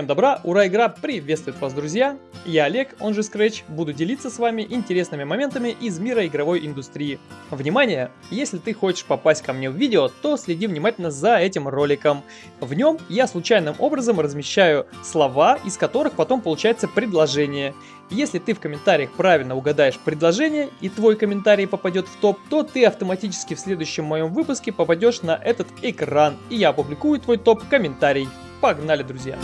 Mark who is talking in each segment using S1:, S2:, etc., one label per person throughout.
S1: Всем добра, ура, игра приветствует вас, друзья! Я Олег, он же Scratch, буду делиться с вами интересными моментами из мира игровой индустрии. Внимание! Если ты хочешь попасть ко мне в видео, то следи внимательно за этим роликом. В нем я случайным образом размещаю слова, из которых потом получается предложение. Если ты в комментариях правильно угадаешь предложение и твой комментарий попадет в топ, то ты автоматически в следующем моем выпуске попадешь на этот экран, и я опубликую твой топ-комментарий. Погнали, друзья!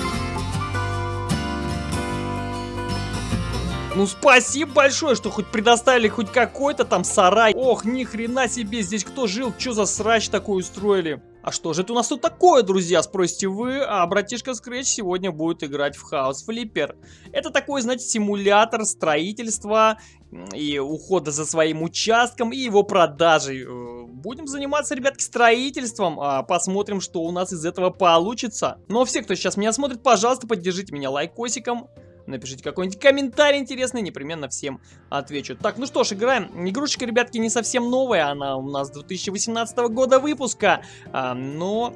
S1: Ну спасибо большое, что хоть предоставили хоть какой-то там сарай. Ох, ни хрена себе, здесь кто жил, что за срач такой устроили? А что же это у нас тут такое, друзья, спросите вы? А братишка Scratch сегодня будет играть в House Flipper. Это такой, знаете, симулятор строительства и ухода за своим участком и его продажей. Будем заниматься, ребятки, строительством. А посмотрим, что у нас из этого получится. Но ну, а все, кто сейчас меня смотрит, пожалуйста, поддержите меня лайкосиком. Напишите какой-нибудь комментарий интересный, непременно всем отвечу. Так, ну что ж, играем. Игрушечка, ребятки, не совсем новая, она у нас 2018 года выпуска, а, но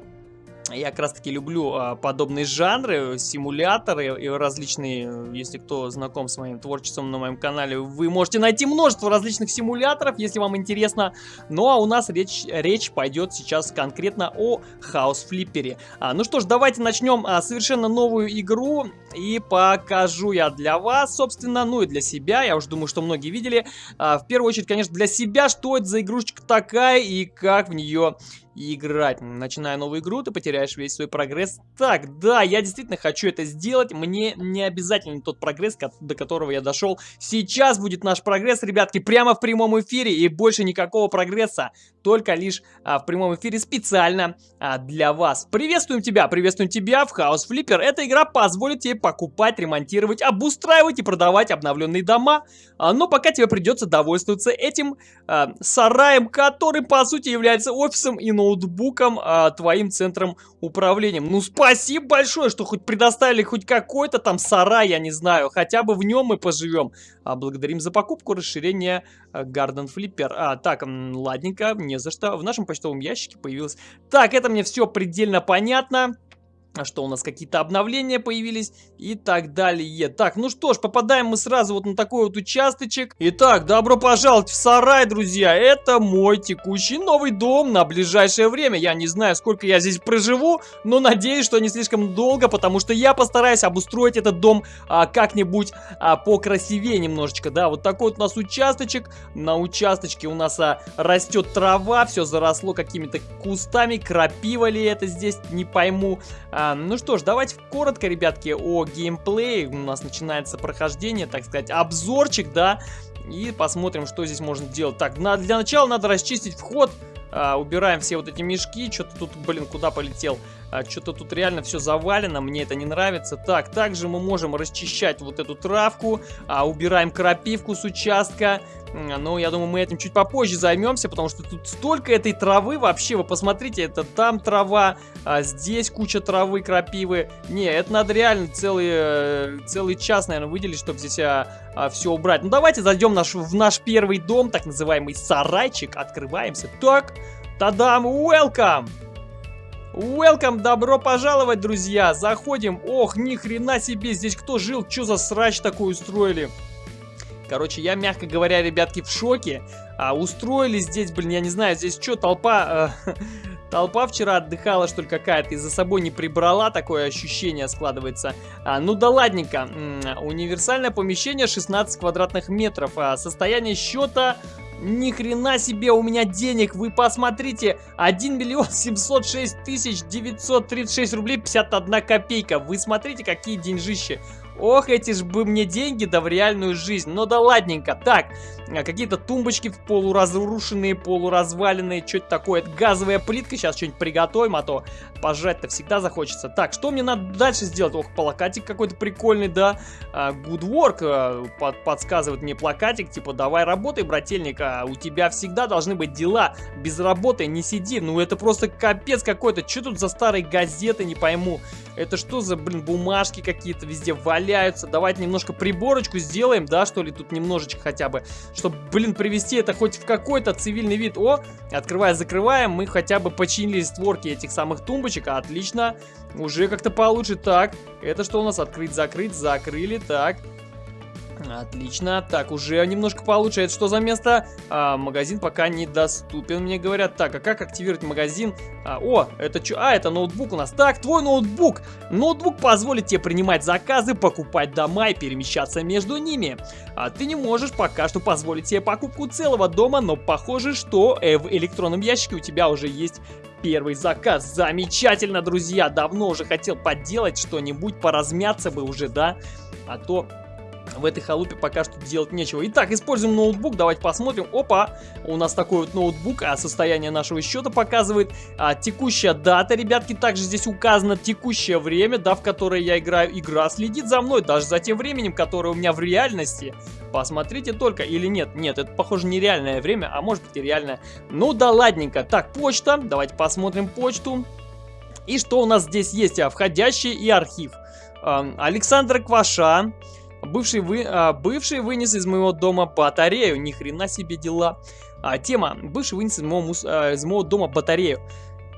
S1: я как раз таки люблю а, подобные жанры, симуляторы и различные, если кто знаком с моим творчеством на моем канале, вы можете найти множество различных симуляторов, если вам интересно. Ну а у нас речь, речь пойдет сейчас конкретно о Flipper. А, ну что ж, давайте начнем а, совершенно новую игру и покажу я для вас, собственно, ну и для себя. Я уже думаю, что многие видели. А, в первую очередь, конечно, для себя, что это за игрушечка такая и как в нее играть. Начиная новую игру, ты потеряешь весь свой прогресс. Так, да, я действительно хочу это сделать. Мне не обязательно тот прогресс, до которого я дошел. Сейчас будет наш прогресс, ребятки, прямо в прямом эфире. И больше никакого прогресса. Только лишь а, в прямом эфире специально а, для вас. Приветствуем тебя, приветствуем тебя в House Flipper. Эта игра позволит тебе покупать, ремонтировать, обустраивать и продавать обновленные дома. А, но пока тебе придется довольствоваться этим а, сараем, который по сути является офисом и ноутбуком а, твоим центром управления. Ну, спасибо большое, что хоть предоставили хоть какой-то там сарай, я не знаю. Хотя бы в нем мы поживем. А, благодарим за покупку расширения а, Garden Flipper. А, так, ладненько, не за что. В нашем почтовом ящике появилось... Так, это мне все предельно понятно. А что у нас какие-то обновления появились и так далее. Так, ну что ж, попадаем мы сразу вот на такой вот участочек. Итак, добро пожаловать в сарай, друзья. Это мой текущий новый дом на ближайшее время. Я не знаю, сколько я здесь проживу, но надеюсь, что не слишком долго, потому что я постараюсь обустроить этот дом а, как-нибудь а, покрасивее немножечко. Да, вот такой вот у нас участочек. На участочке у нас а, растет трава, все заросло какими-то кустами. Крапива ли это здесь, не пойму. А, а, ну что ж, давайте коротко, ребятки, о геймплее. У нас начинается прохождение, так сказать, обзорчик, да. И посмотрим, что здесь можно делать. Так, на, для начала надо расчистить вход. А, убираем все вот эти мешки. Что-то тут, блин, куда полетел? А, Что-то тут реально все завалено, мне это не нравится. Так, также мы можем расчищать вот эту травку. А, убираем крапивку с участка. Ну, я думаю, мы этим чуть попозже займемся, потому что тут столько этой травы вообще. Вы посмотрите, это там трава, а здесь куча травы, крапивы. Не, это надо реально целый, э, целый час, наверное, выделить, чтобы здесь а, а, все убрать. Ну, давайте зайдем наш, в наш первый дом, так называемый сарайчик. Открываемся. Так, тадам, welcome! Welcome, добро пожаловать, друзья! Заходим. Ох, ни хрена себе, здесь кто жил? Что за срач такой устроили? Короче, я, мягко говоря, ребятки, в шоке. А, устроили здесь, блин, я не знаю, здесь что, толпа... Э, толпа вчера отдыхала, что ли, какая-то, и за собой не прибрала, такое ощущение складывается. А, ну да ладненько. Универсальное помещение 16 квадратных метров. А, состояние счета... Ни хрена себе у меня денег, вы посмотрите, 1 миллион 706 тысяч 936 рублей 51 копейка. Вы смотрите, какие деньжищи. Ох, эти ж бы мне деньги, да в реальную жизнь. Ну да ладненько. Так, какие-то тумбочки полуразрушенные, полуразваленные. Что это такое? Это газовая плитка. Сейчас что-нибудь приготовим, а то пожрать-то всегда захочется. Так, что мне надо дальше сделать? Ох, плакатик какой-то прикольный, да. А, good work а, под, подсказывает мне плакатик. Типа, давай работай, брательник. А у тебя всегда должны быть дела. Без работы не сиди. Ну это просто капец какой-то. Что тут за старые газеты, не пойму. Это что за, блин, бумажки какие-то везде валяются. Давайте немножко приборочку сделаем, да, что ли, тут немножечко хотя бы. Чтобы, блин, привести это хоть в какой-то цивильный вид. О, открывая, закрываем, мы хотя бы починили створки этих самых тумбочек. Отлично, уже как-то получше. Так, это что у нас? Открыть, закрыть, закрыли, так. Отлично. Так, уже немножко получше. Это что за место? А, магазин пока недоступен, мне говорят. Так, а как активировать магазин? А, о, это что? А, это ноутбук у нас. Так, твой ноутбук. Ноутбук позволит тебе принимать заказы, покупать дома и перемещаться между ними. А ты не можешь пока что позволить себе покупку целого дома, но похоже, что э, в электронном ящике у тебя уже есть первый заказ. Замечательно, друзья. Давно уже хотел поделать что-нибудь, поразмяться бы уже, да? А то в этой халупе пока что делать нечего. Итак, используем ноутбук, давайте посмотрим. Опа, у нас такой вот ноутбук, а состояние нашего счета показывает. А, текущая дата, ребятки, также здесь указано текущее время, да, в которое я играю. Игра следит за мной, даже за тем временем, которое у меня в реальности. Посмотрите только, или нет, нет, это похоже нереальное время, а может быть и реальное. Ну да ладненько. Так, почта, давайте посмотрим почту. И что у нас здесь есть? А, входящий и архив. А, Александр Кваша. Бывший, вы, а, бывший вынес из моего дома батарею. Ни хрена себе дела. А, тема. Бывший вынес из моего, а, из моего дома батарею.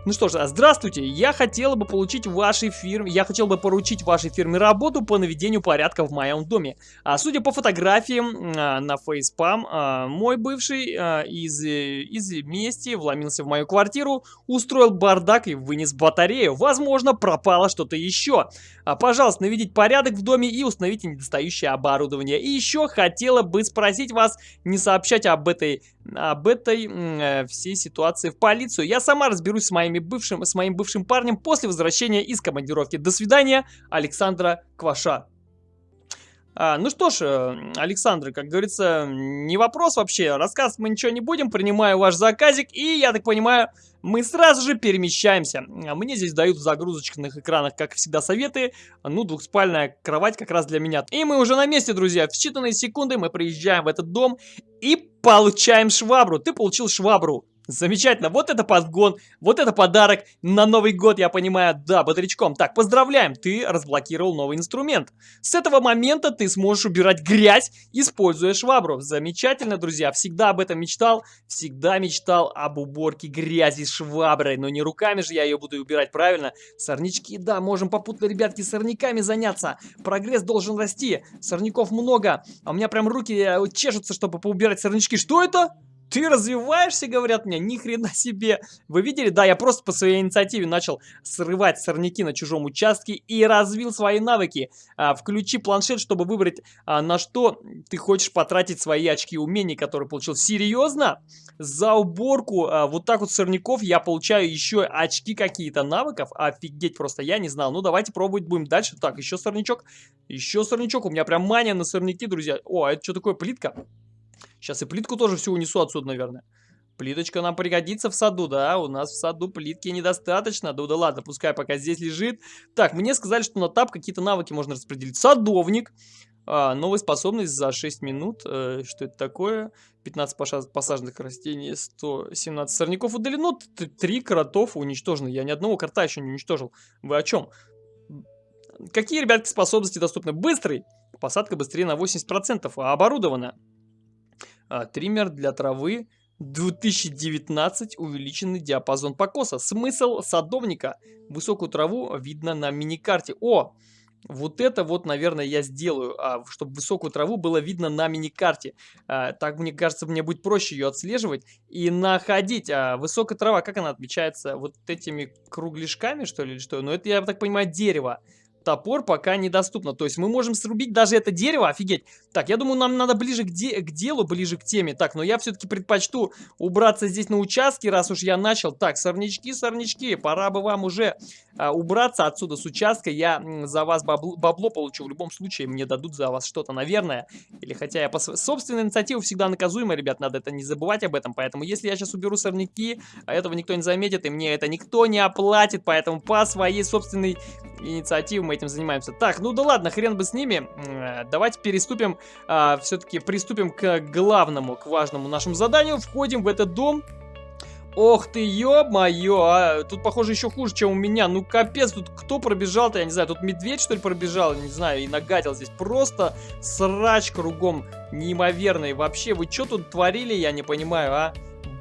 S1: Ну что ж, здравствуйте, я хотела бы получить вашей фирме, я хотел бы поручить вашей фирме работу по наведению порядка в моем доме. А судя по фотографиям а, на фейспам, а, мой бывший а, из, из мести вломился в мою квартиру, устроил бардак и вынес батарею. Возможно, пропало что-то еще. А, пожалуйста, наведите порядок в доме и установите недостающее оборудование. И еще хотела бы спросить вас не сообщать об этой об этой э, всей ситуации в полицию. Я сама разберусь с, моими бывшим, с моим бывшим парнем после возвращения из командировки. До свидания, Александра Кваша. А, ну что ж, э, Александр, как говорится, не вопрос вообще. Рассказывать мы ничего не будем. Принимаю ваш заказик и, я так понимаю, мы сразу же перемещаемся. Мне здесь дают в загрузочных экранах, как всегда, советы. Ну, двухспальная кровать как раз для меня. И мы уже на месте, друзья. В считанные секунды мы приезжаем в этот дом и получаем швабру. Ты получил швабру. Замечательно, вот это подгон, вот это подарок на Новый год, я понимаю, да, бодрячком. Так, поздравляем, ты разблокировал новый инструмент. С этого момента ты сможешь убирать грязь, используя швабру. Замечательно, друзья, всегда об этом мечтал, всегда мечтал об уборке грязи шваброй, но не руками же я ее буду убирать, правильно? Сорнячки, да, можем попутно, ребятки, сорняками заняться. Прогресс должен расти, сорняков много, а у меня прям руки э, чешутся, чтобы поубирать сорнячки. Что это? Ты развиваешься, говорят мне, ни хрена себе. Вы видели? Да, я просто по своей инициативе начал срывать сорняки на чужом участке и развил свои навыки. А, включи планшет, чтобы выбрать, а, на что ты хочешь потратить свои очки умений, которые получил. Серьезно? За уборку а, вот так вот сорняков я получаю еще очки какие-то навыков? Офигеть просто, я не знал. Ну, давайте пробовать будем дальше. Так, еще сорнячок. Еще сорнячок. У меня прям мания на сорняки, друзья. О, а это что такое? Плитка? Сейчас и плитку тоже всю унесу отсюда, наверное. Плиточка нам пригодится в саду, да, у нас в саду плитки недостаточно. Да, да ладно, пускай пока здесь лежит. Так, мне сказали, что на тап какие-то навыки можно распределить. Садовник. А, новая способность за 6 минут. Э, что это такое? 15 посаженных растений, 117 сорняков удалено, 3 кротов уничтожены. Я ни одного крота еще не уничтожил. Вы о чем? Какие, ребятки, способности доступны? Быстрый. Посадка быстрее на 80%, а оборудована. А, триммер для травы 2019 увеличенный диапазон покоса. Смысл садовника. Высокую траву видно на миникарте. О, вот это вот, наверное, я сделаю, а, чтобы высокую траву было видно на миникарте. А, так, мне кажется, мне будет проще ее отслеживать и находить. А, высокая трава, как она отмечается? Вот этими кругляшками, что ли, или что? Ну, это, я так понимаю, дерево топор пока недоступно. То есть мы можем срубить даже это дерево, офигеть. Так, я думаю, нам надо ближе к, де к делу, ближе к теме. Так, но я все-таки предпочту убраться здесь на участке, раз уж я начал. Так, сорнячки, сорнячки, пора бы вам уже а, убраться отсюда с участка. Я за вас бабло, бабло получу в любом случае, мне дадут за вас что-то, наверное. Или хотя я по собственной инициативе всегда наказуемый, ребят, надо это не забывать об этом. Поэтому если я сейчас уберу сорняки, а этого никто не заметит, и мне это никто не оплатит, поэтому по своей собственной инициативе этим занимаемся. Так, ну да ладно, хрен бы с ними. Давайте переступим, а, все-таки приступим к главному, к важному нашему заданию. Входим в этот дом. Ох ты, ё-моё, а тут, похоже, еще хуже, чем у меня. Ну, капец, тут кто пробежал-то, я не знаю, тут медведь, что ли, пробежал, не знаю, и нагадил здесь. Просто срач кругом неимоверный. Вообще, вы что тут творили, я не понимаю, а?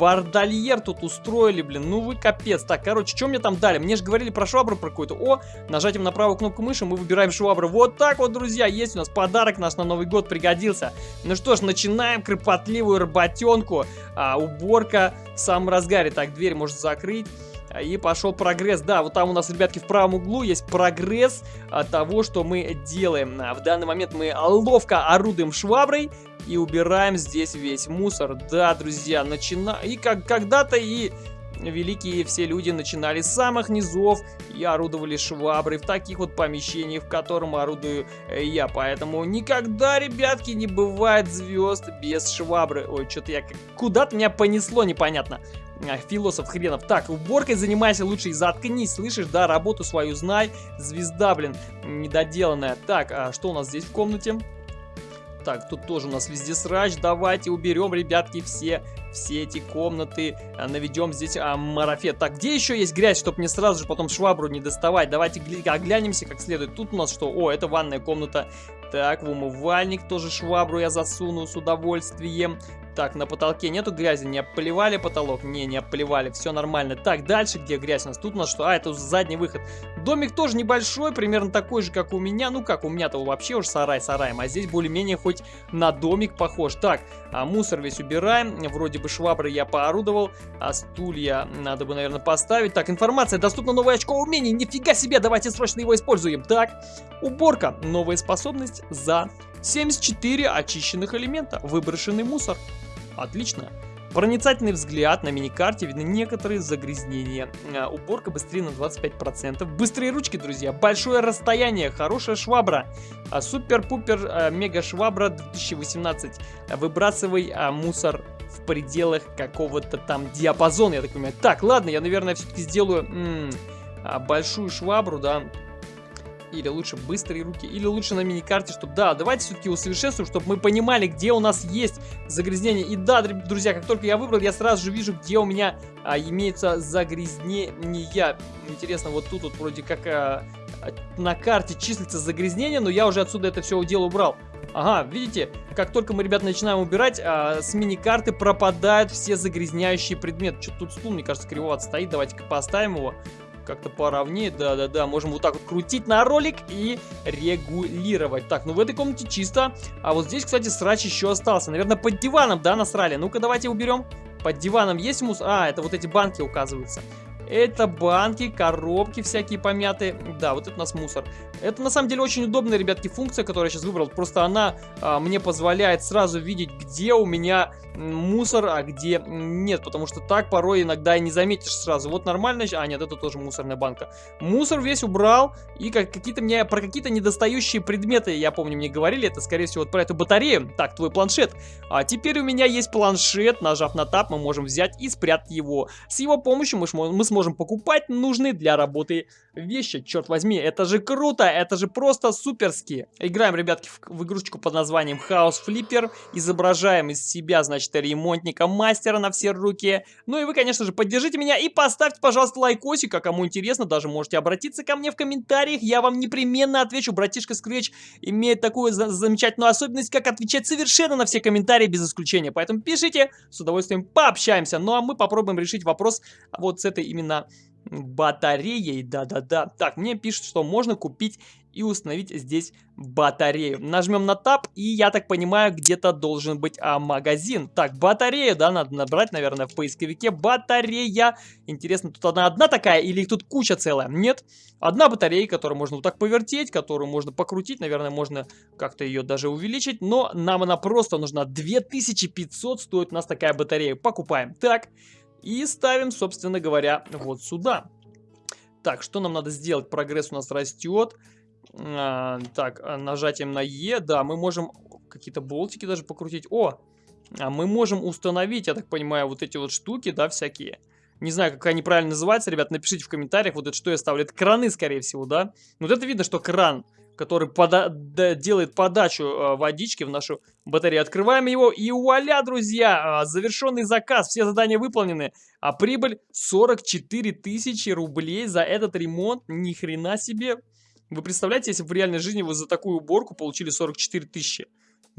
S1: Бардальер тут устроили, блин, ну вы капец. Так, короче, что мне там дали? Мне же говорили про швабру про какую-то. О, нажатием на правую кнопку мыши мы выбираем швабру. Вот так вот, друзья, есть у нас подарок наш на Новый год пригодился. Ну что ж, начинаем кропотливую работенку. А, уборка в самом разгаре. Так, дверь можно закрыть. И пошел прогресс. Да, вот там у нас, ребятки, в правом углу есть прогресс от того, что мы делаем. А, в данный момент мы ловко орудуем шваброй и убираем здесь весь мусор. Да, друзья, начина... И как когда-то и великие все люди начинали с самых низов и орудовали шваброй в таких вот помещениях, в котором орудую э, я. Поэтому никогда, ребятки, не бывает звезд без швабры. Ой, что-то я куда-то меня понесло непонятно. А, философ хренов. Так, уборкой занимайся лучше и заткнись, слышишь, да, работу свою знай. Звезда, блин, недоделанная. Так, а что у нас здесь в комнате? Так, тут тоже у нас везде срач. Давайте уберем, ребятки, все, все эти комнаты. А, наведем здесь а, марафет. Так, где еще есть грязь, чтобы мне сразу же потом швабру не доставать? Давайте оглянемся как следует. Тут у нас что? О, это ванная комната. Так, в умывальник тоже швабру я засуну с удовольствием. Так, на потолке нету грязи, не обплевали потолок? Не, не обплевали, все нормально. Так, дальше где грязь у нас? Тут у нас что? А, это задний выход. Домик тоже небольшой, примерно такой же, как у меня. Ну как, у меня-то вообще уж сарай сараем, а здесь более-менее хоть на домик похож. Так, а мусор весь убираем. Вроде бы швабры я поорудовал, а стулья надо бы, наверное, поставить. Так, информация, доступна новое очко умений. Нифига себе, давайте срочно его используем. Так, уборка, новая способность за 74 очищенных элемента, выброшенный мусор. Отлично. Проницательный взгляд, на миникарте видны некоторые загрязнения. А, уборка быстрее на 25%. Быстрые ручки, друзья. Большое расстояние, хорошая швабра. А, Супер-пупер мега швабра 2018. Выбрасывай мусор в пределах какого-то там диапазона, я так понимаю. Так, ладно, я, наверное, все-таки сделаю большую швабру, да, или лучше быстрые руки, или лучше на миникарте, чтобы, да, давайте все-таки усовершенствуем, чтобы мы понимали, где у нас есть загрязнение. И да, друзья, как только я выбрал, я сразу же вижу, где у меня а, имеется загрязнение. Интересно, вот тут вот вроде как а, на карте числится загрязнение, но я уже отсюда это все дело убрал. Ага, видите, как только мы, ребят, начинаем убирать, а, с мини-карты пропадают все загрязняющие предметы. Что-то тут стул, мне кажется, кривовато стоит. Давайте-ка поставим его как-то поровнее. Да-да-да, можем вот так вот крутить на ролик и регулировать. Так, ну в этой комнате чисто. А вот здесь, кстати, срач еще остался. Наверное, под диваном, да, насрали? Ну-ка, давайте уберем. Под диваном есть мус? А, это вот эти банки указываются. Это банки, коробки всякие помятые. Да, вот это у нас мусор. Это на самом деле очень удобная, ребятки, функция, которую я сейчас выбрал. Просто она а, мне позволяет сразу видеть, где у меня мусор, а где нет. Потому что так порой иногда и не заметишь сразу. Вот нормально. А, нет, это тоже мусорная банка. Мусор весь убрал. И как, какие-то мне про какие-то недостающие предметы, я помню, мне говорили, это скорее всего вот про эту батарею. Так, твой планшет. А теперь у меня есть планшет. Нажав на тап, мы можем взять и спрятать его. С его помощью мы, мы сможем покупать нужные для работы вещи. Черт возьми, это же круто, это же просто суперски. Играем, ребятки, в, в игрушечку под названием House Flipper. Изображаем из себя, значит, ремонтника, мастера на все руки. Ну и вы, конечно же, поддержите меня и поставьте, пожалуйста, лайкосик, а кому интересно, даже можете обратиться ко мне в комментариях, я вам непременно отвечу. Братишка Scratch имеет такую за замечательную особенность, как отвечать совершенно на все комментарии без исключения. Поэтому пишите, с удовольствием пообщаемся. Ну а мы попробуем решить вопрос вот с этой именно батареей. Да-да-да. Так, мне пишут, что можно купить и установить здесь батарею. Нажмем на Tab, и я так понимаю, где-то должен быть а, магазин. Так, батарею, да, надо набрать, наверное, в поисковике. Батарея. Интересно, тут одна одна такая или тут куча целая? Нет. Одна батарея, которую можно вот так повертеть, которую можно покрутить. Наверное, можно как-то ее даже увеличить. Но нам она просто нужна. 2500 стоит у нас такая батарея. Покупаем. Так, и ставим, собственно говоря, вот сюда. Так, что нам надо сделать? Прогресс у нас растет. А, так, а, нажатием на Е, да, мы можем какие-то болтики даже покрутить. О, а мы можем установить, я так понимаю, вот эти вот штуки, да, всякие. Не знаю, как они правильно называются, ребят, напишите в комментариях, вот это что я ставлю. Это краны, скорее всего, да? Вот это видно, что кран. Который пода делает подачу э, водички в нашу батарею. Открываем его и вуаля, друзья, э, завершенный заказ, все задания выполнены. А прибыль 44 тысячи рублей за этот ремонт, ни хрена себе. Вы представляете, если бы в реальной жизни вы за такую уборку получили 44 тысячи?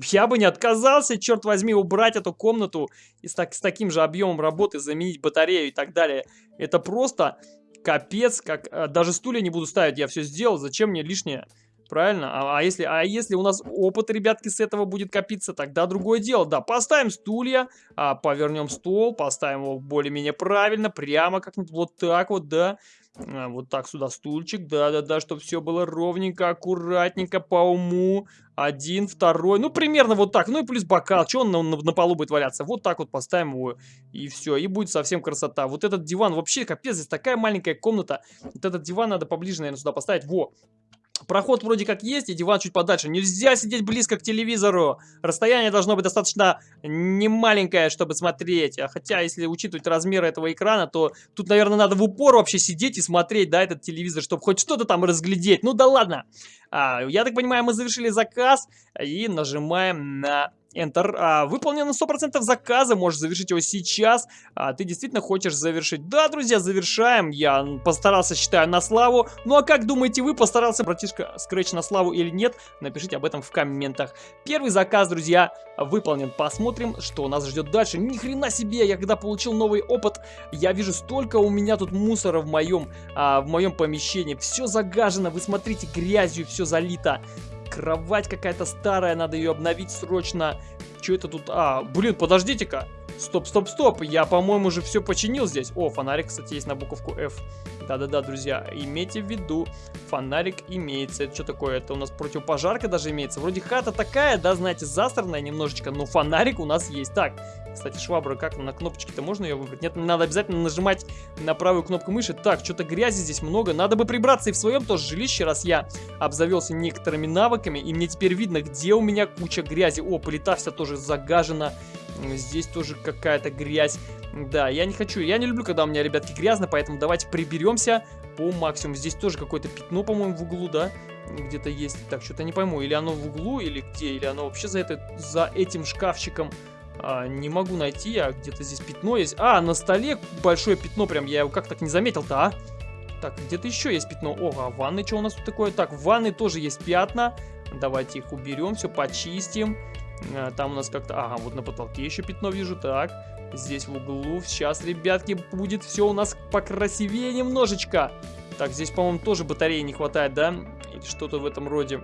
S1: Я бы не отказался, черт возьми, убрать эту комнату и с, так, с таким же объемом работы заменить батарею и так далее. Это просто капец, как э, даже стулья не буду ставить, я все сделал, зачем мне лишнее? Правильно? А, а, если, а если у нас опыт, ребятки, с этого будет копиться, тогда другое дело. Да, поставим стулья, а, повернем стол, поставим его более-менее правильно, прямо как-нибудь вот так вот, да. А, вот так сюда стульчик, да-да-да, чтобы все было ровненько, аккуратненько, по уму. Один, второй, ну примерно вот так. Ну и плюс бокал, что он на, на, на полу будет валяться? Вот так вот поставим его, и все, и будет совсем красота. Вот этот диван, вообще капец, здесь такая маленькая комната. Вот этот диван надо поближе, наверное, сюда поставить. Во, Проход вроде как есть, и диван чуть подальше. Нельзя сидеть близко к телевизору. Расстояние должно быть достаточно немаленькое, чтобы смотреть. А хотя, если учитывать размеры этого экрана, то тут, наверное, надо в упор вообще сидеть и смотреть, да, этот телевизор, чтобы хоть что-то там разглядеть. Ну да ладно. А, я так понимаю, мы завершили заказ и нажимаем на Enter. А, выполнено 100% заказа, можешь завершить его сейчас. А, ты действительно хочешь завершить? Да, друзья, завершаем. Я постарался, считаю, на славу. Ну а как думаете вы, постарался братишка Scratch на славу или нет? Напишите об этом в комментах. Первый заказ, друзья, выполнен. Посмотрим, что нас ждет дальше. Ни хрена себе, я когда получил новый опыт, я вижу столько у меня тут мусора в моем, а, в моем помещении. Все загажено, вы смотрите, грязью все залито. Кровать какая-то старая, надо ее обновить срочно. Что это тут? А, блин, подождите-ка. Стоп, стоп, стоп. Я, по-моему, уже все починил здесь. О, фонарик, кстати, есть на буковку F. Да-да-да, друзья, имейте в виду, фонарик имеется. Это что такое? Это у нас противопожарка даже имеется. Вроде хата такая, да, знаете, засранная немножечко, но фонарик у нас есть. Так, кстати, швабра, как на кнопочке-то можно ее выбрать? Нет, надо обязательно нажимать на правую кнопку мыши. Так, что-то грязи здесь много. Надо бы прибраться и в своем тоже жилище, раз я обзавелся некоторыми навыками. И мне теперь видно, где у меня куча грязи. О, плита вся тоже загажена. Здесь тоже какая-то грязь. Да, я не хочу, я не люблю, когда у меня, ребятки, грязно, поэтому давайте приберемся по максимуму. Здесь тоже какое-то пятно, по-моему, в углу, да? Где-то есть. Так, что-то не пойму, или оно в углу, или где, или оно вообще за, это, за этим шкафчиком. А, не могу найти, а где-то здесь пятно есть. А, на столе большое пятно прям, я его как так не заметил-то, а? Так, где-то еще есть пятно. О, а в ванной что у нас тут такое? Так, в ванной тоже есть пятна. Давайте их уберем, все почистим. А, там у нас как-то... Ага, вот на потолке еще пятно вижу. Так, здесь в углу. Сейчас, ребятки, будет все у нас покрасивее немножечко. Так, здесь, по-моему, тоже батареи не хватает, да? Или что-то в этом роде.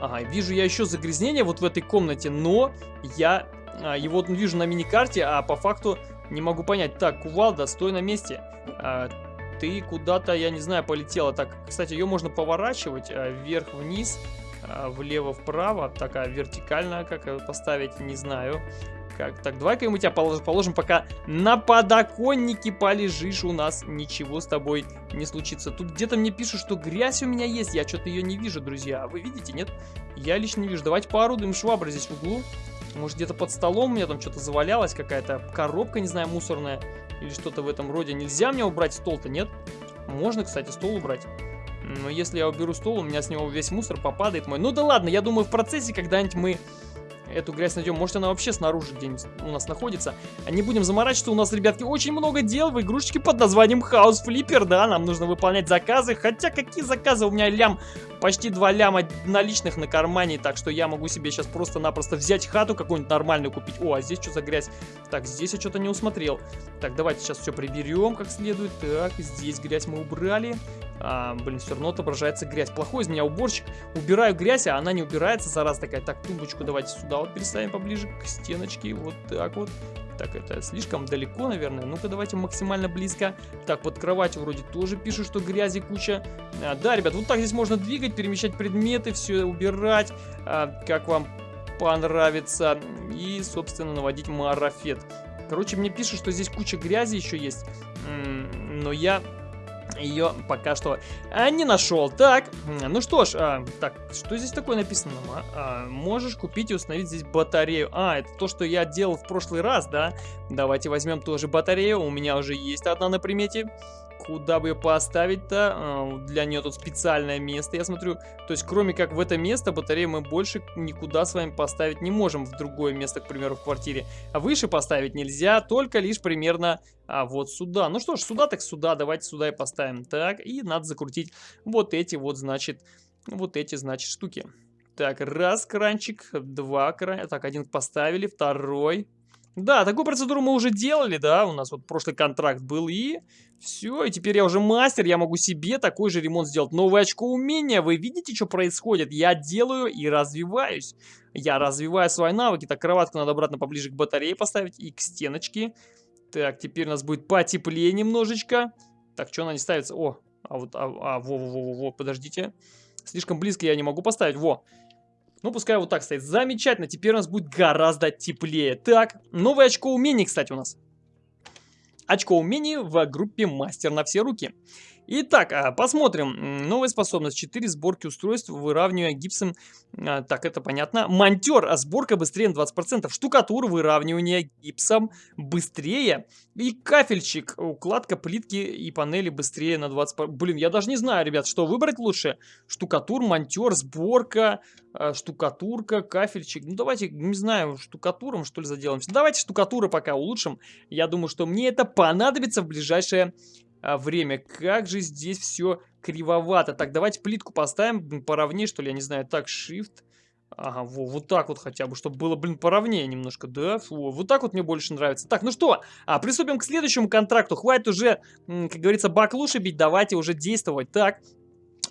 S1: Ага, вижу я еще загрязнение вот в этой комнате, но я а, его вижу на миникарте, а по факту не могу понять. Так, кувалда, стой на месте. А, ты куда-то, я не знаю, полетела. Так, кстати, ее можно поворачивать а, вверх-вниз. А, влево-вправо, такая вертикальная, как поставить, не знаю. Как? Так, давай-ка мы тебя положим, пока на подоконнике полежишь у нас, ничего с тобой не случится. Тут где-то мне пишут, что грязь у меня есть, я что-то ее не вижу, друзья. А вы видите, нет? Я лично не вижу. Давайте поорудуем швабры здесь в углу. Может, где-то под столом у меня там что-то завалялось, какая-то коробка, не знаю, мусорная или что-то в этом роде. Нельзя мне убрать стол-то, нет? Можно, кстати, стол убрать. Но если я уберу стол, у меня с него весь мусор попадает мой. Ну да ладно, я думаю, в процессе когда-нибудь мы эту грязь найдем. Может, она вообще снаружи где-нибудь у нас находится. А не будем заморачиваться, у нас, ребятки, очень много дел в игрушечке под названием House Flipper, да, нам нужно выполнять заказы. Хотя, какие заказы? У меня лям, почти 2 ляма наличных на кармане, так что я могу себе сейчас просто-напросто взять хату какую-нибудь нормальную купить. О, а здесь что за грязь? Так, здесь я что-то не усмотрел. Так, давайте сейчас все приберем как следует. Так, здесь грязь мы убрали. А, блин, все равно отображается грязь. Плохой из меня уборщик. Убираю грязь, а она не убирается, зараз такая. Так, тумбочку давайте сюда вот переставим поближе к стеночке. Вот так вот. Так, это слишком далеко, наверное. Ну-ка, давайте максимально близко. Так, под кроватью вроде тоже пишут, что грязи куча. А, да, ребят, вот так здесь можно двигать, перемещать предметы, все убирать. А, как вам понравится. И, собственно, наводить марафет. Короче, мне пишут, что здесь куча грязи еще есть. Но я ее пока что а, не нашел. Так, ну что ж, а, так, что здесь такое написано? А, можешь купить и установить здесь батарею. А, это то, что я делал в прошлый раз, да? Давайте возьмем тоже батарею. У меня уже есть одна на примете. Куда бы ее поставить-то? А, для нее тут специальное место, я смотрю. То есть, кроме как в это место, батарею мы больше никуда с вами поставить не можем в другое место, к примеру, в квартире. А выше поставить нельзя, только лишь примерно а, вот сюда. Ну что ж, сюда так сюда, давайте сюда и поставим. Так, и надо закрутить вот эти вот, значит, вот эти, значит, штуки. Так, раз кранчик, два кранчика. Так, один поставили, второй. Да, такую процедуру мы уже делали, да, у нас вот прошлый контракт был, и все, и теперь я уже мастер, я могу себе такой же ремонт сделать. Новое очко умения, вы видите, что происходит? Я делаю и развиваюсь. Я развиваю свои навыки. Так, кроватку надо обратно поближе к батарее поставить и к стеночке. Так, теперь у нас будет потеплее немножечко. Так, что она не ставится? О, а вот, а, а во, во, во, во, подождите. Слишком близко я не могу поставить. Во, ну, пускай вот так стоит. Замечательно, теперь у нас будет гораздо теплее. Так, новое очко умений, кстати, у нас. Очко умений в группе мастер на все руки. Итак, а, посмотрим. Новая способность. 4 сборки устройств, выравнивая гипсом. А, так, это понятно. Монтер. А сборка быстрее на 20%. Штукатур, выравнивание гипсом быстрее. И кафельчик. Укладка плитки и панели быстрее на 20%. Блин, я даже не знаю, ребят, что выбрать лучше. Штукатур, монтер, сборка, а, штукатурка, кафельчик. Ну, давайте, не знаю, штукатуром, что ли, заделаемся. Давайте штукатуры пока улучшим. Я думаю, что мне это понадобится в ближайшее время. Как же здесь все кривовато. Так, давайте плитку поставим поровнее, что ли, я не знаю. Так, shift. Ага, во, вот так вот хотя бы, чтобы было, блин, поровнее немножко, да? Фу, вот так вот мне больше нравится. Так, ну что, а, приступим к следующему контракту. Хватит уже, как говорится, баклуши бить, давайте уже действовать. Так,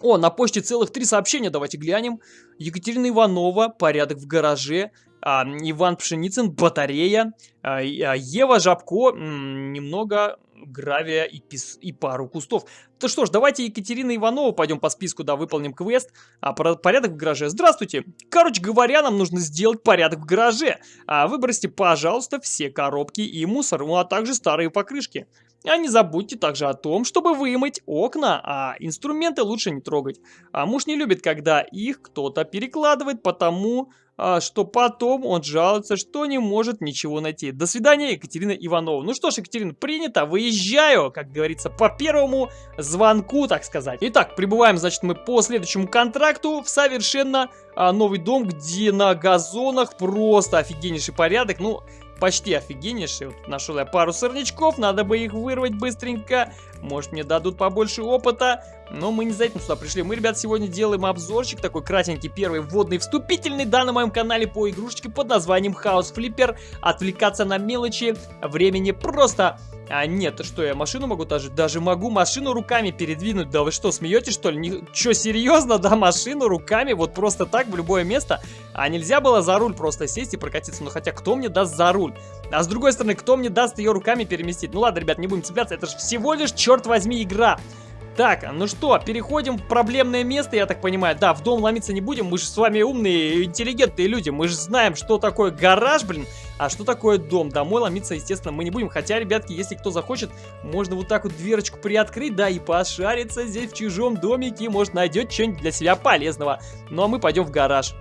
S1: о, на почте целых три сообщения, давайте глянем. Екатерина Иванова, порядок в гараже. А, Иван Пшеницын, батарея. А, а Ева Жабко, немного гравия и, пис... и пару кустов. То что ж, давайте Екатерина Иванова пойдем по списку, да, выполним квест. А, порядок в гараже. Здравствуйте. Короче говоря, нам нужно сделать порядок в гараже. А, выбросьте, пожалуйста, все коробки и мусор, ну, а также старые покрышки. А не забудьте также о том, чтобы вымыть окна, а инструменты лучше не трогать. А муж не любит, когда их кто-то перекладывает, потому что потом он жалуется, что не может ничего найти. До свидания, Екатерина Иванова. Ну что ж, Екатерина, принято, выезжаю, как говорится, по первому звонку, так сказать. Итак, прибываем, значит, мы по следующему контракту в совершенно а, новый дом, где на газонах просто офигеннейший порядок. Ну, почти офигеннейший. Вот нашел я пару сорнячков, надо бы их вырвать быстренько. Может мне дадут побольше опыта. Но мы не за этим сюда пришли. Мы, ребят, сегодня делаем обзорчик такой кратенький, первый вводный, вступительный, да, на моем канале по игрушечке под названием House Flipper. Отвлекаться на мелочи времени просто а нет, что я машину могу даже, даже могу машину руками передвинуть. Да вы что, смеетесь что ли? Не, что, серьезно, да, машину руками вот просто так в любое место? А нельзя было за руль просто сесть и прокатиться? Ну хотя кто мне даст за руль? А с другой стороны, кто мне даст ее руками переместить? Ну ладно, ребят, не будем цепляться, это же всего лишь, черт возьми, игра. Так, ну что, переходим в проблемное место, я так понимаю. Да, в дом ломиться не будем, мы же с вами умные, интеллигентные люди. Мы же знаем, что такое гараж, блин, а что такое дом. Домой ломиться, естественно, мы не будем. Хотя, ребятки, если кто захочет, можно вот так вот дверочку приоткрыть, да, и пошариться здесь в чужом домике. Может, найдет что-нибудь для себя полезного. Ну, а мы пойдем в гараж.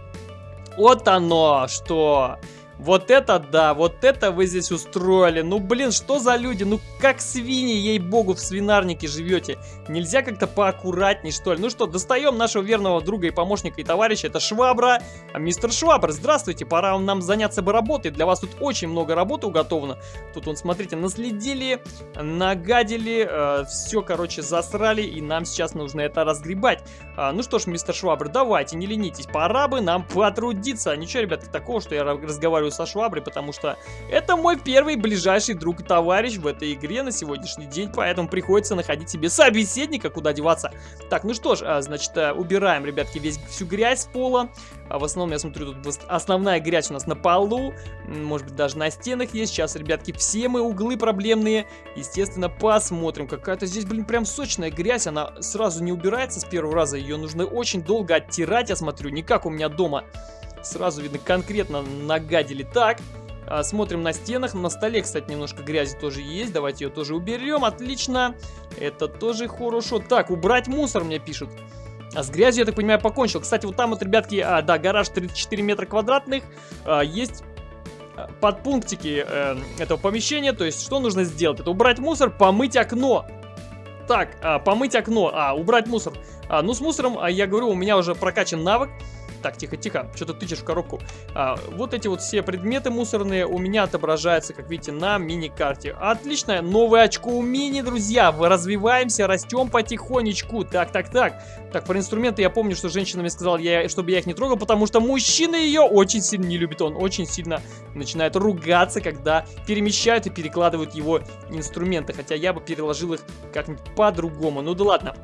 S1: Вот оно, что... Вот это да, вот это вы здесь устроили. Ну, блин, что за люди? Ну, как свиньи, ей-богу, в свинарнике живете. Нельзя как-то поаккуратней, что ли? Ну что, достаем нашего верного друга и помощника и товарища. Это Швабра. А, мистер Швабр, здравствуйте. Пора нам заняться бы работой. Для вас тут очень много работы уготовано. Тут, вон, смотрите, наследили, нагадили, э, все, короче, засрали. И нам сейчас нужно это разгребать. А, ну что ж, мистер Швабр, давайте, не ленитесь. Пора бы нам потрудиться. Ничего, ребятки, такого, что я разговариваю разговариваю со Шваброй, потому что это мой первый ближайший друг и товарищ в этой игре на сегодняшний день, поэтому приходится находить себе собеседника, куда деваться. Так, ну что ж, а, значит, э, убираем, ребятки, весь всю грязь с пола. А в основном, я смотрю, тут основная грязь у нас на полу, может быть, даже на стенах есть. Сейчас, ребятки, все мы углы проблемные, естественно, посмотрим. Какая-то здесь, блин, прям сочная грязь, она сразу не убирается с первого раза, ее нужно очень долго оттирать, я смотрю, не как у меня дома. Сразу видно, конкретно нагадили. Так, а, смотрим на стенах. На столе, кстати, немножко грязи тоже есть. Давайте ее тоже уберем. Отлично. Это тоже хорошо. Так, убрать мусор мне пишут. А с грязью, я так понимаю, покончил. Кстати, вот там вот, ребятки, а, да, гараж 34 метра квадратных. А, есть а, подпунктики э, этого помещения. То есть, что нужно сделать? Это убрать мусор, помыть окно. Так, а, помыть окно, а, убрать мусор. А, ну, с мусором, а, я говорю, у меня уже прокачан навык. Так, тихо-тихо, что ты тычешь в коробку. А, вот эти вот все предметы мусорные у меня отображаются, как видите, на мини-карте. Отлично, новое очко у мини, друзья. Мы развиваемся, растем потихонечку. Так, так, так. Так, про инструменты я помню, что женщина мне сказала, я, чтобы я их не трогал, потому что мужчина ее очень сильно не любит. Он очень сильно начинает ругаться, когда перемещают и перекладывают его инструменты. Хотя я бы переложил их как-нибудь по-другому. Ну да ладно.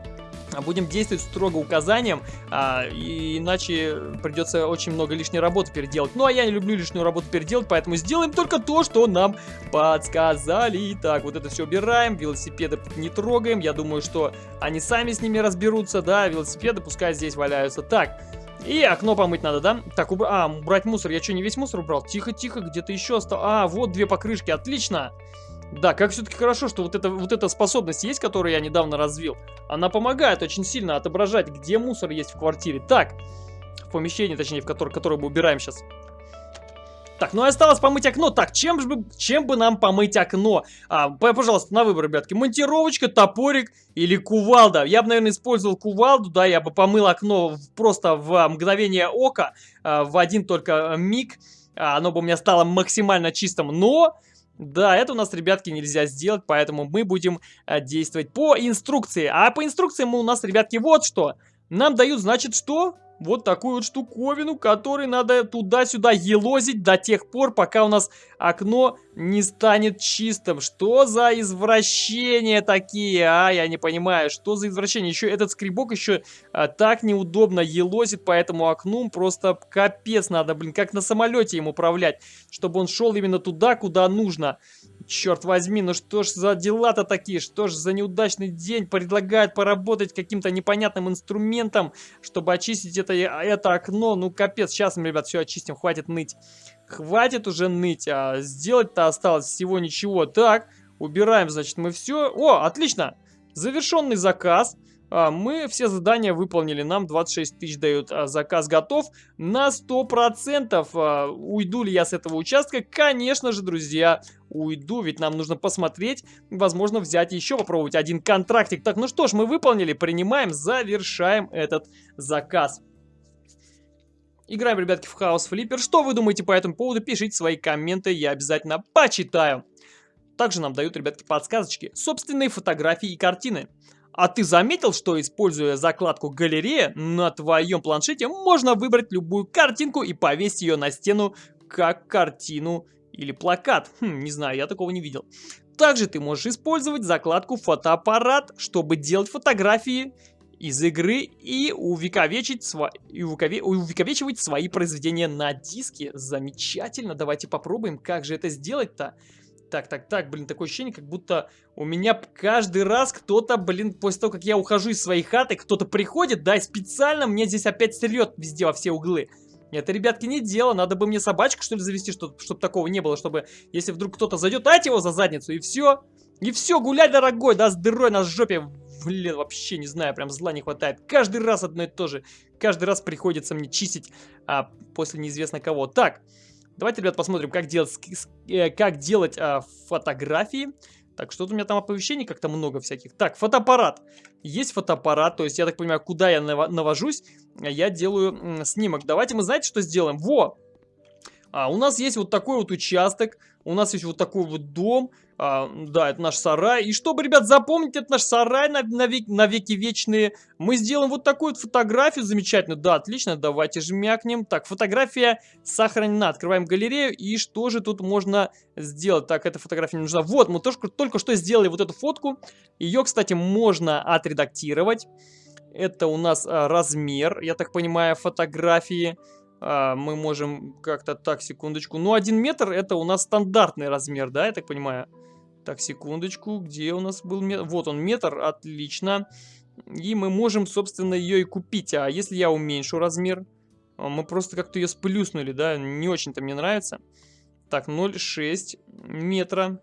S1: А будем действовать строго указаниям, а, и иначе придется очень много лишней работы переделать. Ну, а я не люблю лишнюю работу переделать, поэтому сделаем только то, что нам подсказали. Так, вот это все убираем, велосипеды не трогаем. Я думаю, что они сами с ними разберутся, да, велосипеды пускай здесь валяются. Так, и окно помыть надо, да? Так, уб... а, убрать мусор. Я что, не весь мусор убрал? Тихо-тихо, где-то еще осталось. А, вот две покрышки, отлично. Да, как все-таки хорошо, что вот, это, вот эта способность есть, которую я недавно развил. Она помогает очень сильно отображать, где мусор есть в квартире. Так, в помещении, точнее, в которое, которое мы убираем сейчас. Так, ну и осталось помыть окно. Так, чем же чем бы нам помыть окно? А, пожалуйста, на выбор, ребятки. Монтировочка, топорик или кувалда. Я бы, наверное, использовал кувалду, да, я бы помыл окно просто в мгновение ока, а, в один только миг. А, оно бы у меня стало максимально чистым, но да, это у нас, ребятки, нельзя сделать, поэтому мы будем э, действовать по инструкции. А по инструкции мы у нас, ребятки, вот что. Нам дают, значит, что? Вот такую вот штуковину, которой надо туда-сюда елозить до тех пор, пока у нас окно не станет чистым. Что за извращения такие, а? Я не понимаю, что за извращение? Еще этот скребок еще а, так неудобно елозит по этому окну, просто капец надо, блин, как на самолете им управлять, чтобы он шел именно туда, куда нужно. Черт возьми, ну что ж за дела-то такие, что ж за неудачный день предлагают поработать каким-то непонятным инструментом, чтобы очистить это, это окно. Ну капец, сейчас мы, ребят, все очистим, хватит ныть. Хватит уже ныть, а сделать-то осталось всего ничего. Так, убираем, значит, мы все. О, отлично, завершенный заказ. А, мы все задания выполнили, нам 26 тысяч дают, а, заказ готов на 100%. А, уйду ли я с этого участка? Конечно же, друзья, уйду, ведь нам нужно посмотреть, возможно, взять еще попробовать один контрактик. Так, ну что ж, мы выполнили, принимаем, завершаем этот заказ. Играем, ребятки, в Хаос Флиппер. Что вы думаете по этому поводу? Пишите свои комменты, я обязательно почитаю. Также нам дают, ребятки, подсказочки, собственные фотографии и картины. А ты заметил, что используя закладку галерея на твоем планшете можно выбрать любую картинку и повесить ее на стену как картину или плакат? Хм, не знаю, я такого не видел. Также ты можешь использовать закладку фотоаппарат, чтобы делать фотографии из игры и увековечить, сва... и увекове... увековечивать свои произведения на диске. Замечательно, давайте попробуем, как же это сделать-то. Так, так, так, блин, такое ощущение, как будто у меня каждый раз кто-то, блин, после того, как я ухожу из своей хаты, кто-то приходит, да, и специально мне здесь опять стрелет везде во все углы. Это, ребятки, не дело. Надо бы мне собачку, что ли, завести, чтобы, чтобы такого не было. Чтобы, если вдруг кто-то зайдет, дать его за задницу, и все. И все, гуляй, дорогой, да, с дырой на жопе. Блин, вообще не знаю, прям зла не хватает. Каждый раз одно и то же. Каждый раз приходится мне чистить а, после неизвестно кого. Так, Давайте, ребят, посмотрим, как делать, э, как делать а, фотографии. Так, что-то у меня там оповещений как-то много всяких. Так, фотоаппарат. Есть фотоаппарат, то есть я так понимаю, куда я навожусь, я делаю снимок. Давайте мы, знаете, что сделаем? Во! А, у нас есть вот такой вот участок, у нас есть вот такой вот дом, а, да, это наш сарай. И чтобы, ребят, запомнить, это наш сарай на, на, век, на веки вечные, мы сделаем вот такую вот фотографию замечательно. Да, отлично, давайте жмякнем. Так, фотография сохранена. Открываем галерею. И что же тут можно сделать? Так, эта фотография не нужна. Вот, мы только, только что сделали вот эту фотку. Ее, кстати, можно отредактировать. Это у нас а, размер, я так понимаю, фотографии а, мы можем как-то так, секундочку. Ну, один метр это у нас стандартный размер, да, я так понимаю. Так, секундочку, где у нас был метр? Вот он, метр, отлично. И мы можем, собственно, ее и купить. А если я уменьшу размер? А, мы просто как-то ее сплюснули, да, не очень-то мне нравится. Так, 0,6 метра.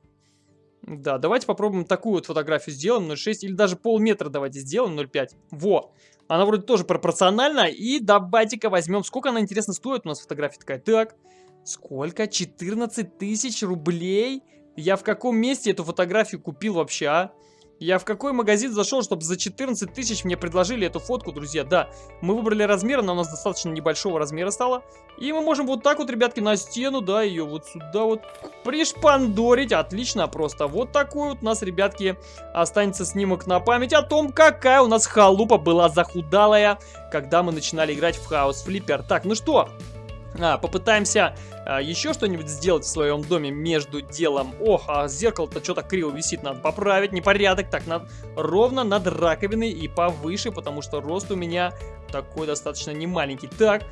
S1: Да, давайте попробуем такую вот фотографию сделаем, 0,6 или даже полметра давайте сделаем, 0,5. Во! Она вроде тоже пропорциональна. И давайте-ка возьмем, сколько она, интересно, стоит у нас фотография такая. Так, сколько? 14 тысяч рублей? Я в каком месте эту фотографию купил вообще, а? Я в какой магазин зашел, чтобы за 14 тысяч мне предложили эту фотку, друзья? Да, мы выбрали размер, она у нас достаточно небольшого размера стала. И мы можем вот так вот, ребятки, на стену, да, ее вот сюда вот пришпандорить. Отлично просто. Вот такой вот у нас, ребятки, останется снимок на память о том, какая у нас халупа была захудалая, когда мы начинали играть в Хаус Флиппер. Так, ну что, а, попытаемся а, еще что-нибудь сделать в своем доме между делом. Ох, а зеркало-то что-то криво висит, надо поправить, непорядок. Так, над, ровно над раковиной и повыше, потому что рост у меня такой достаточно немаленький. Так,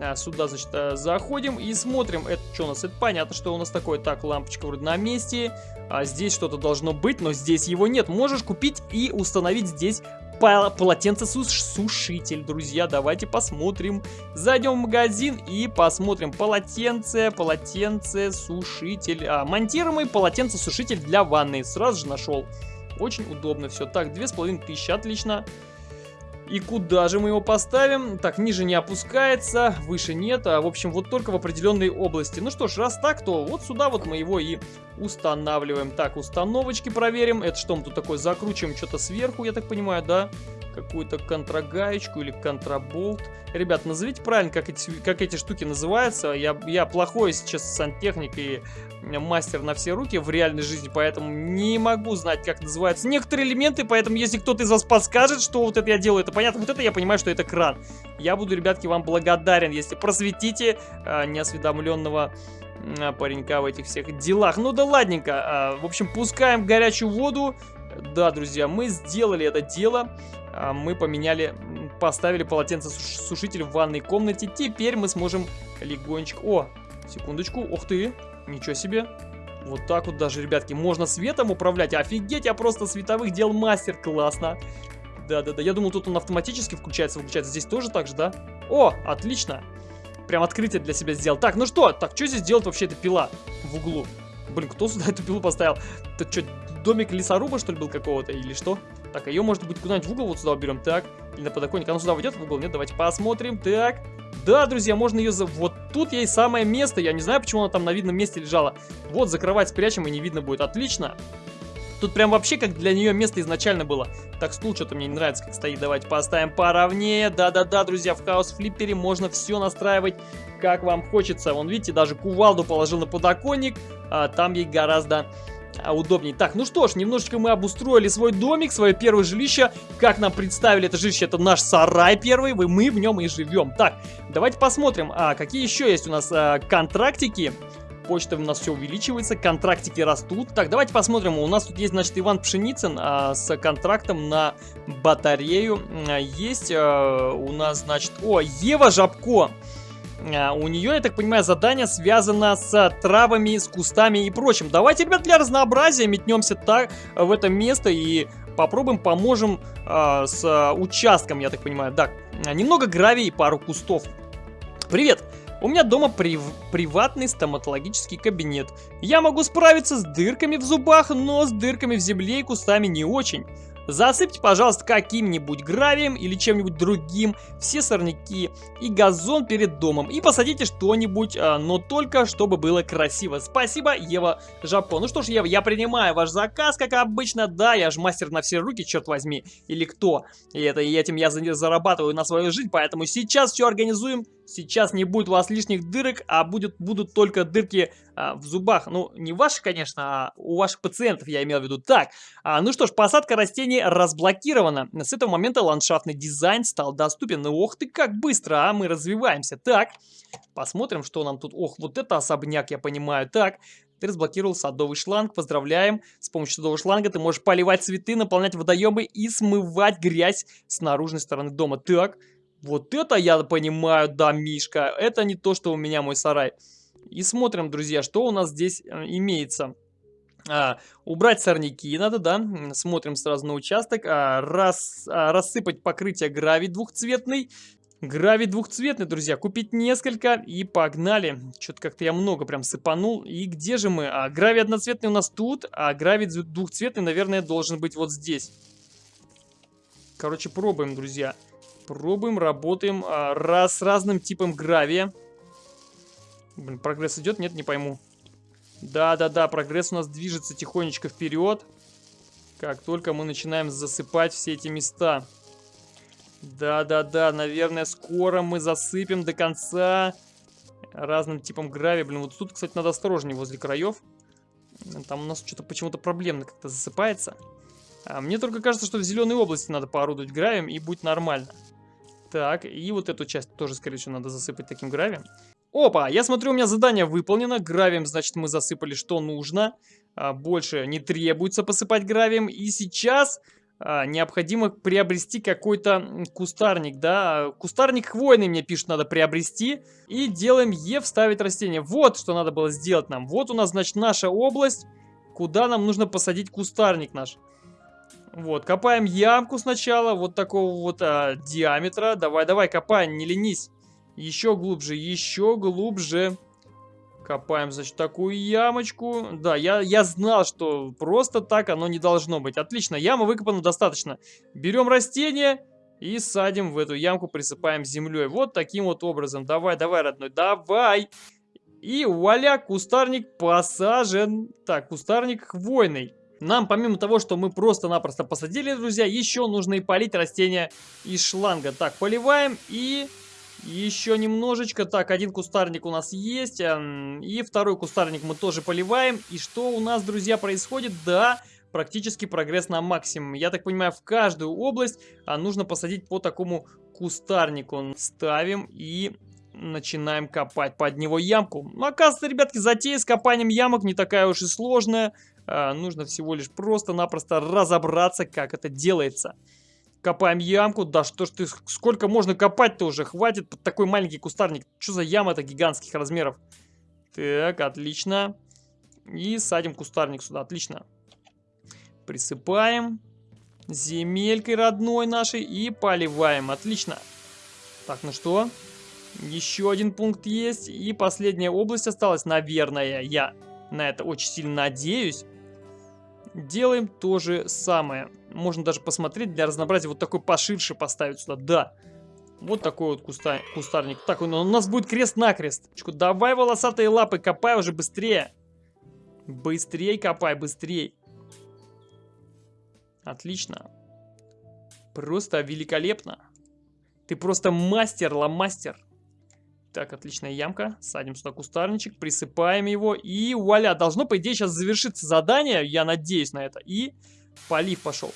S1: а, сюда, значит, а, заходим и смотрим. Это что у нас? Это понятно, что у нас такое. Так, лампочка вроде на месте. А здесь что-то должно быть, но здесь его нет. Можешь купить и установить здесь полотенцесушитель, друзья. Давайте посмотрим. Зайдем в магазин и посмотрим. Полотенце, полотенце, сушитель. А, монтируемый полотенцесушитель для ванны. Сразу же нашел. Очень удобно все. Так, две с половиной тысячи, отлично. И куда же мы его поставим? Так, ниже не опускается, выше нет, а в общем вот только в определенной области. Ну что ж, раз так, то вот сюда вот мы его и устанавливаем. Так, установочки проверим. Это что мы тут такое закручиваем? Что-то сверху, я так понимаю, да? какую-то контрагаечку или контраболт. Ребят, назовите правильно, как эти, как эти штуки называются. Я, я плохой сейчас сантехник и мастер на все руки в реальной жизни, поэтому не могу знать, как называются некоторые элементы, поэтому если кто-то из вас подскажет, что вот это я делаю, это понятно, вот это я понимаю, что это кран. Я буду, ребятки, вам благодарен, если просветите э, неосведомленного паренька в этих всех делах. Ну да ладненько. А, в общем, пускаем горячую воду. Да, друзья, мы сделали это дело. А, мы поменяли, поставили полотенцесушитель в ванной комнате. Теперь мы сможем легонечко... О, секундочку, ух ты, ничего себе. Вот так вот даже, ребятки, можно светом управлять. Офигеть, я просто световых дел мастер, классно. Да-да-да, я думал, тут он автоматически включается, выключается. Здесь тоже так же, да? О, отлично. Прям открытие для себя сделал. Так, ну что, так, что здесь делать вообще эта пила в углу? Блин, кто сюда эту пилу поставил? Это что, домик лесоруба, что ли, был какого-то, или что? Так, а ее, может быть, куда-нибудь в угол вот сюда уберем. Так, или на подоконник. Она сюда войдет в угол? Нет, давайте посмотрим. Так, да, друзья, можно ее... За... Вот тут ей самое место. Я не знаю, почему она там на видном месте лежала. Вот, за кровать спрячем, и не видно будет. Отлично. Тут прям вообще как для нее место изначально было. Так, стул что-то мне не нравится, как стоит. Давайте поставим поровнее. Да-да-да, друзья, в хаос флиппере можно все настраивать, как вам хочется. Вон, видите, даже кувалду положил на подоконник. А, там ей гораздо а, удобней. Так, ну что ж, немножечко мы обустроили свой домик, свое первое жилище. Как нам представили это жилище? Это наш сарай первый, мы в нем и живем. Так, давайте посмотрим, а какие еще есть у нас а, контрактики. Почта у нас все увеличивается, контрактики растут. Так, давайте посмотрим. У нас тут есть, значит, Иван Пшеницын а, с контрактом на батарею. А, есть а, у нас, значит... О, Ева Жабко. А, у нее, я так понимаю, задание связано с травами, с кустами и прочим. Давайте, ребят, для разнообразия метнемся так в это место и попробуем поможем э, с участком, я так понимаю. Так, немного гравия и пару кустов. Привет! У меня дома прив... приватный стоматологический кабинет. Я могу справиться с дырками в зубах, но с дырками в земле и кустами не очень. Засыпьте, пожалуйста, каким-нибудь гравием или чем-нибудь другим все сорняки и газон перед домом. И посадите что-нибудь, а, но только чтобы было красиво. Спасибо, Ева Жапко. Ну что ж, Ева, я принимаю ваш заказ, как обычно. Да, я же мастер на все руки, черт возьми. Или кто? И, это, и этим я зарабатываю на свою жизнь, поэтому сейчас все организуем. Сейчас не будет у вас лишних дырок, а будет, будут только дырки а, в зубах. Ну, не ваши, конечно, а у ваших пациентов я имел в виду. Так, а, ну что ж, посадка растений разблокирована. С этого момента ландшафтный дизайн стал доступен. Ну, ох ты, как быстро, а мы развиваемся. Так, посмотрим, что нам тут. Ох, вот это особняк, я понимаю. Так, ты разблокировал садовый шланг, поздравляем. С помощью садового шланга ты можешь поливать цветы, наполнять водоемы и смывать грязь с наружной стороны дома. Так, вот это я понимаю, да, Мишка. Это не то, что у меня мой сарай. И смотрим, друзья, что у нас здесь э, имеется. А, убрать сорняки надо, да. Смотрим сразу на участок. А, раз, а, рассыпать покрытие гравий двухцветный. Гравий двухцветный, друзья. Купить несколько и погнали. Что-то как-то я много прям сыпанул. И где же мы? А, гравий одноцветный у нас тут, а гравий двухцветный, наверное, должен быть вот здесь. Короче, пробуем, друзья. Пробуем, работаем а, раз, с разным типом гравия. Блин, прогресс идет? Нет, не пойму. Да-да-да, прогресс у нас движется тихонечко вперед. Как только мы начинаем засыпать все эти места. Да-да-да, наверное, скоро мы засыпем до конца разным типом гравия. Блин, вот тут, кстати, надо осторожнее возле краев. Там у нас что-то почему-то проблемно как-то засыпается. А мне только кажется, что в зеленой области надо поорудовать гравием и будет нормально. Так, и вот эту часть тоже, скорее всего, надо засыпать таким гравием. Опа, я смотрю, у меня задание выполнено. Гравием, значит, мы засыпали, что нужно. А, больше не требуется посыпать гравием. И сейчас а, необходимо приобрести какой-то кустарник, да. Кустарник хвойный мне пишут, надо приобрести. И делаем Е вставить растение. Вот что надо было сделать нам. Вот у нас, значит, наша область, куда нам нужно посадить кустарник наш. Вот, копаем ямку сначала, вот такого вот а, диаметра. Давай, давай, копай, не ленись. Еще глубже, еще глубже. Копаем, значит, такую ямочку. Да, я, я знал, что просто так оно не должно быть. Отлично, яма выкопана достаточно. Берем растение и садим в эту ямку, присыпаем землей. Вот таким вот образом. Давай, давай, родной, давай. И вуаля, кустарник посажен. Так, кустарник хвойный. Нам, помимо того, что мы просто-напросто посадили, друзья, еще нужно и полить растения из шланга. Так, поливаем и еще немножечко. Так, один кустарник у нас есть. Эм, и второй кустарник мы тоже поливаем. И что у нас, друзья, происходит? Да, практически прогресс на максимум. Я так понимаю, в каждую область а, нужно посадить по такому кустарнику. Ставим и начинаем копать под него ямку. Ну, оказывается, ребятки, затея с копанием ямок не такая уж и сложная. А, нужно всего лишь просто-напросто разобраться, как это делается. Копаем ямку. Да что ж ты, сколько можно копать-то уже? Хватит под такой маленький кустарник. Что за яма-то гигантских размеров? Так, отлично. И садим кустарник сюда. Отлично. Присыпаем земелькой родной нашей и поливаем. Отлично. Так, ну что? Еще один пункт есть. И последняя область осталась, наверное. Я на это очень сильно надеюсь. Делаем то же самое. Можно даже посмотреть для разнообразия вот такой поширше поставить сюда. Да. Вот такой вот куста... кустарник. Так, у нас будет крест-накрест. Давай волосатые лапы, копай уже быстрее. Быстрей копай, быстрей. Отлично. Просто великолепно. Ты просто мастер, ломастер. Так, отличная ямка. Садим сюда кустарничек, присыпаем его. И вуаля, должно, по идее, сейчас завершиться задание. Я надеюсь на это. И полив пошел.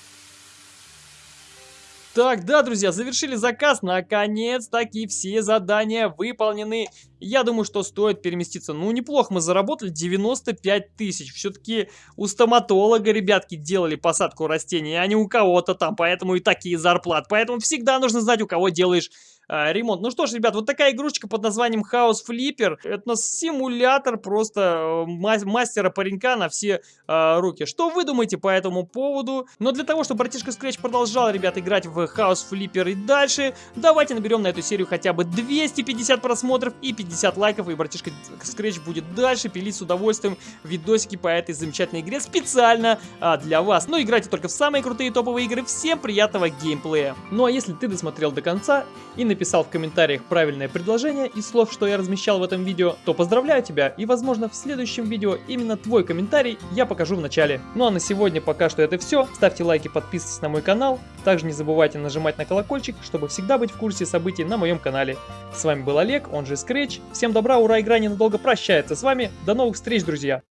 S1: Так, да, друзья, завершили заказ. Наконец-таки все задания выполнены. Я думаю, что стоит переместиться. Ну, неплохо мы заработали 95 тысяч. Все-таки у стоматолога, ребятки, делали посадку растений, а не у кого-то там. Поэтому и такие зарплаты. Поэтому всегда нужно знать, у кого делаешь ремонт. Ну что ж, ребят, вот такая игрушечка под названием House Flipper. Это у нас симулятор просто э, мастера-паренька на все э, руки. Что вы думаете по этому поводу? Но для того, чтобы братишка Scratch продолжал, ребят, играть в House Flipper и дальше, давайте наберем на эту серию хотя бы 250 просмотров и 50 лайков, и братишка Scratch будет дальше пилить с удовольствием видосики по этой замечательной игре специально а, для вас. Но играйте только в самые крутые топовые игры. Всем приятного геймплея. Ну а если ты досмотрел до конца и написал в комментариях правильное предложение из слов, что я размещал в этом видео, то поздравляю тебя и возможно в следующем видео именно твой комментарий я покажу в начале. Ну а на сегодня пока что это все. Ставьте лайки, подписывайтесь на мой канал. Также не забывайте нажимать на колокольчик, чтобы всегда быть в курсе событий на моем канале. С вами был Олег, он же Scratch. Всем добра, ура, игра ненадолго прощается с вами. До новых встреч, друзья!